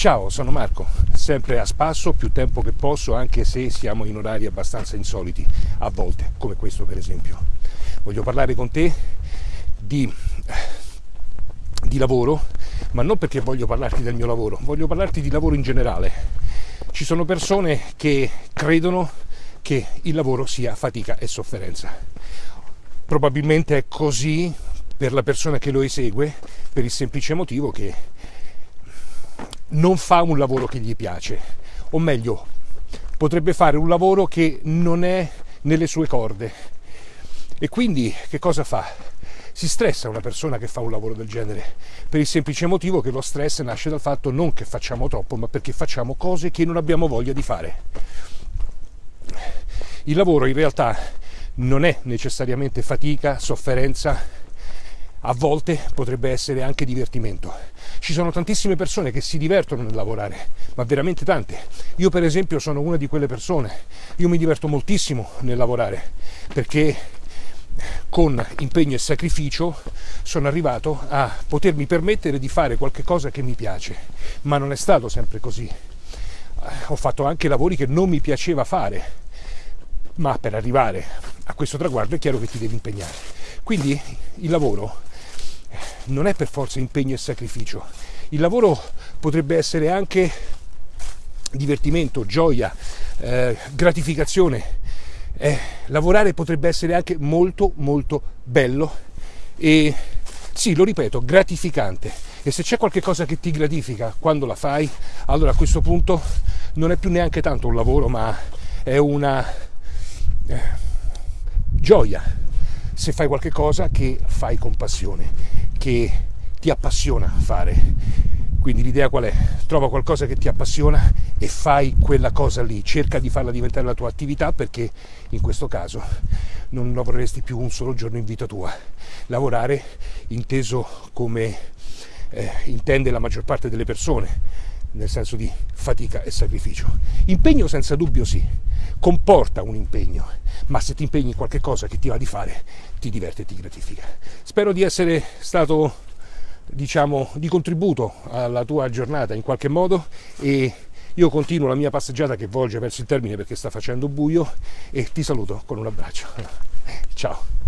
Ciao, sono Marco, sempre a spasso, più tempo che posso, anche se siamo in orari abbastanza insoliti, a volte, come questo per esempio. Voglio parlare con te di, di lavoro, ma non perché voglio parlarti del mio lavoro, voglio parlarti di lavoro in generale. Ci sono persone che credono che il lavoro sia fatica e sofferenza. Probabilmente è così per la persona che lo esegue, per il semplice motivo che non fa un lavoro che gli piace, o meglio, potrebbe fare un lavoro che non è nelle sue corde. E quindi che cosa fa? Si stressa una persona che fa un lavoro del genere, per il semplice motivo che lo stress nasce dal fatto non che facciamo troppo, ma perché facciamo cose che non abbiamo voglia di fare. Il lavoro in realtà non è necessariamente fatica, sofferenza, a volte potrebbe essere anche divertimento. Ci sono tantissime persone che si divertono nel lavorare, ma veramente tante. Io per esempio sono una di quelle persone. Io mi diverto moltissimo nel lavorare perché con impegno e sacrificio sono arrivato a potermi permettere di fare qualche cosa che mi piace, ma non è stato sempre così. Ho fatto anche lavori che non mi piaceva fare, ma per arrivare a questo traguardo è chiaro che ti devi impegnare. Quindi il lavoro non è per forza impegno e sacrificio. Il lavoro potrebbe essere anche divertimento, gioia, eh, gratificazione. Eh, lavorare potrebbe essere anche molto molto bello e sì, lo ripeto, gratificante. E se c'è qualche cosa che ti gratifica quando la fai, allora a questo punto non è più neanche tanto un lavoro, ma è una eh, gioia. Se fai qualche cosa che fai con passione che ti appassiona fare. Quindi l'idea qual è? Trova qualcosa che ti appassiona e fai quella cosa lì, cerca di farla diventare la tua attività perché in questo caso non lavoreresti più un solo giorno in vita tua. Lavorare inteso come eh, intende la maggior parte delle persone, nel senso di fatica e sacrificio. Impegno senza dubbio sì, comporta un impegno, ma se ti impegni in qualche cosa che ti va di fare, ti diverte e ti gratifica. Spero di essere stato diciamo di contributo alla tua giornata in qualche modo e io continuo la mia passeggiata che volge verso il termine perché sta facendo buio e ti saluto con un abbraccio. Ciao.